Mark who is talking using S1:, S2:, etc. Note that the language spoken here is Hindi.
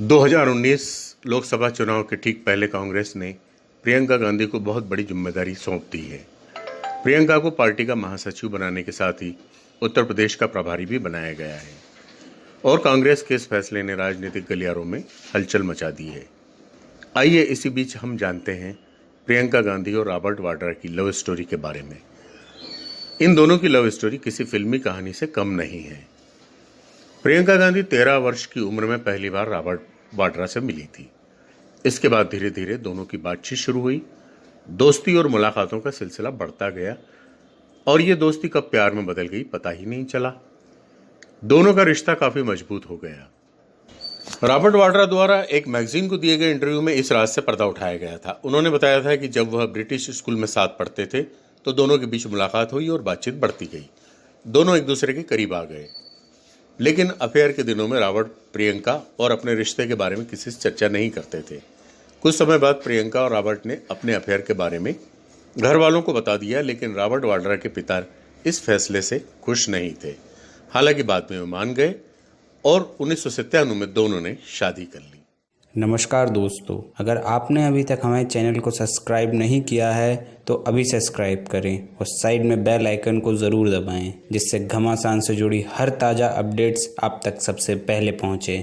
S1: 2019 लोकसभा चुनाव के ठीक पहले कांग्रेस ने प्रियंका गांधी को बहुत बड़ी ज़िम्मेदारी सौंप दी है। प्रियंका को पार्टी का महासचिव बनाने के साथ ही उत्तर प्रदेश का प्रभारी भी बनाया गया है और कांग्रेस के इस फैसले ने राजनीतिक गलियारों में हलचल मचा दी है। आइए इसी बीच हम जानते हैं प्रियंका गांधी और रॉबर्ट वाड्रा की लव स्टोरी के बारे में। इन दोनों की लव स्टोरी किसी फिल्मी कहानी से कम नहीं है। प्रियंका गांधी तेरह वर्ष की उम्र में पहली बार रॉबर्ट वाड्रा से मिली थी। इसके बाद धीरे धीरे दोनों की बातचीत शुरू हुई। दोस्ती और मुलाकातों का सिलसिला बढ़ता गया और ये दोस्ती कब प्यार में बदल गई पता ही नहीं चला। दोनों का रिश्ता काफ़ी मज़बूत हो गया। रॉबर्ट वाड्रा द्वारा एक मैगजीन को दिए गए इंटरव्यू में इस राज से पर्दा उठाया गया था। उन्होंने बताया था कि जब वह ब्रिटिश स्कूल में साथ पढ़ते थे तो दोनों के बीच मुलाकात हुई और बातचीत बढ़ती गई। दोनों एक दूसरे के करीब आ गए। लेकिन अफेयर के दिनों में रावण, प्रियंका और अपने रिश्ते के बारे में किसी से चर्चा नहीं करते थे। कुछ समय बाद प्रियंका और रॉबर्ट ने अपने अफेयर के बारे में घर वालों को बता दिया, लेकिन रॉबर्ट वाड्रा के पिता इस फैसले से खुश नहीं थे। हालाँकि बाद में वो मान गए और उन्नीस सौ सत्तानवे में दोनों ने शादी कर ली।
S2: नमस्कार दोस्तों, अगर आपने अभी तक हमारे चैनल को सब्सक्राइब नहीं किया है तो अभी सब्सक्राइब करें और साइड में बेल आइकन को ज़रूर दबाएँ, जिससे घमासान से जुड़ी हर ताज़ा अपडेट्स आप तक सबसे पहले पहुँचे।